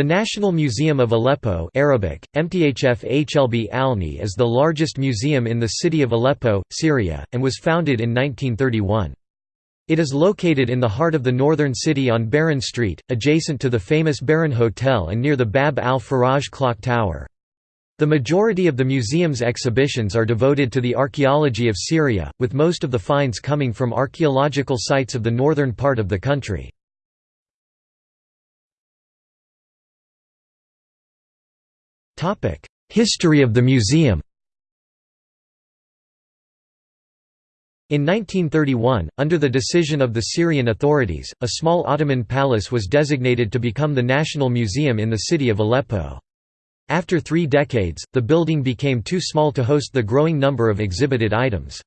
The National Museum of Aleppo Arabic, MTHF HLB Alni is the largest museum in the city of Aleppo, Syria, and was founded in 1931. It is located in the heart of the northern city on Baron Street, adjacent to the famous Baron Hotel and near the Bab al-Faraj clock tower. The majority of the museum's exhibitions are devoted to the archaeology of Syria, with most of the finds coming from archaeological sites of the northern part of the country. History of the museum In 1931, under the decision of the Syrian authorities, a small Ottoman palace was designated to become the National Museum in the city of Aleppo. After three decades, the building became too small to host the growing number of exhibited items.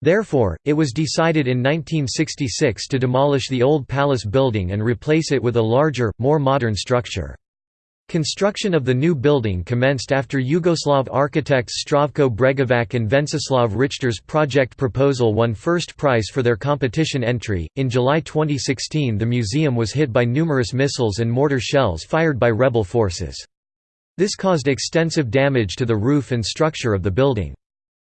Therefore, it was decided in 1966 to demolish the old palace building and replace it with a larger, more modern structure. Construction of the new building commenced after Yugoslav architects Zdravko Bregovac and Venceslav Richter's project proposal won first prize for their competition entry. In July 2016, the museum was hit by numerous missiles and mortar shells fired by rebel forces. This caused extensive damage to the roof and structure of the building.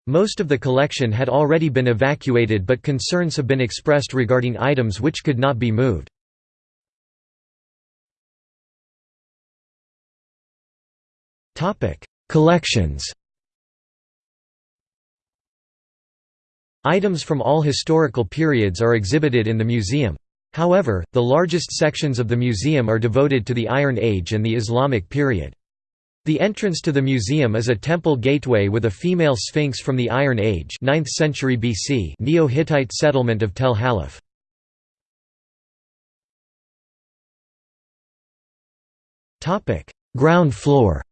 Most of the collection had already been evacuated, but concerns have been expressed regarding items which could not be moved. Collections Items from all historical periods are exhibited in the museum. However, the largest sections of the museum are devoted to the Iron Age and the Islamic period. The entrance to the museum is a temple gateway with a female sphinx from the Iron Age 9th century BC Neo-Hittite settlement of Tel Halaf. Ground floor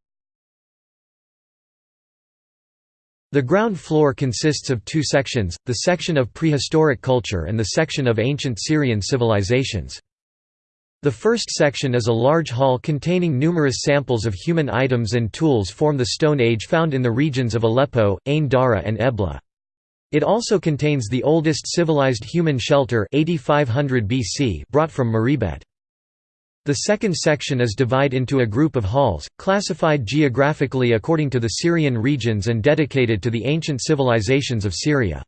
The ground floor consists of two sections, the section of prehistoric culture and the section of ancient Syrian civilizations. The first section is a large hall containing numerous samples of human items and tools from the Stone Age found in the regions of Aleppo, Ain Dara and Ebla. It also contains the oldest civilized human shelter 8500 BC brought from Mureybet. The second section is divided into a group of halls, classified geographically according to the Syrian regions and dedicated to the ancient civilizations of Syria.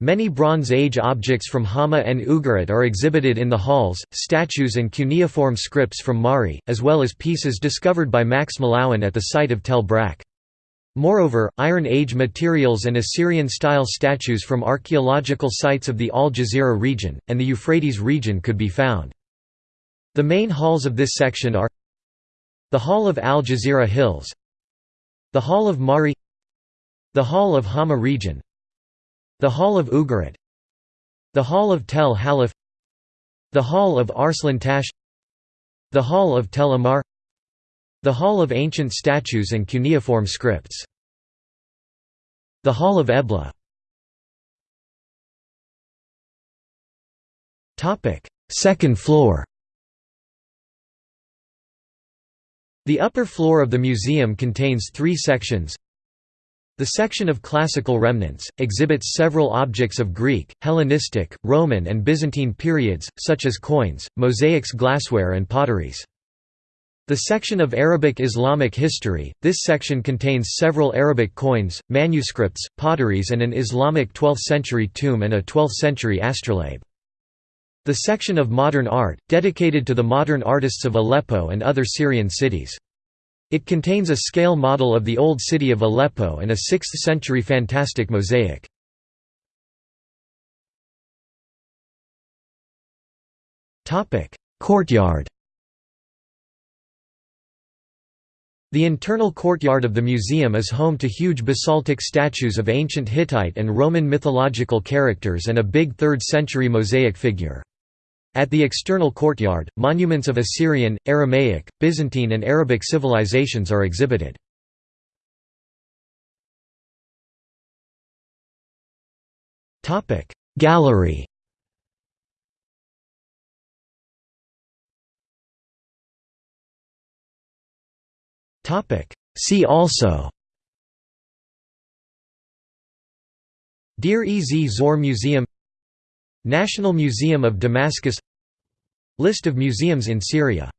Many Bronze Age objects from Hama and Ugarit are exhibited in the halls, statues and cuneiform scripts from Mari, as well as pieces discovered by Max Mallowan at the site of Tel Brak. Moreover, Iron Age materials and Assyrian-style statues from archaeological sites of the Al Jazeera region, and the Euphrates region could be found. The main halls of this section are the Hall of Al Jazeera Hills the Hall of Mari the Hall of Hama region the Hall of Ugarit the Hall of Tel Halaf the Hall of Arslan Tash the Hall of Tel Ahmar the Hall of Ancient Statues and Cuneiform Scripts the Hall of Ebla. Second floor The upper floor of the museum contains three sections. The section of classical remnants, exhibits several objects of Greek, Hellenistic, Roman and Byzantine periods, such as coins, mosaics glassware and potteries. The section of Arabic Islamic history, this section contains several Arabic coins, manuscripts, potteries and an Islamic 12th-century tomb and a 12th-century astrolabe. The section of modern art, dedicated to the modern artists of Aleppo and other Syrian cities. It contains a scale model of the old city of Aleppo and a 6th-century fantastic mosaic. Courtyard The internal courtyard of the museum is home to huge basaltic statues of ancient Hittite and Roman mythological characters and a big 3rd-century mosaic figure. At the external courtyard, monuments of Assyrian, Aramaic, Byzantine and Arabic civilizations are exhibited. Gallery. See also. Deir ez Zor Museum National Museum of Damascus List of museums in Syria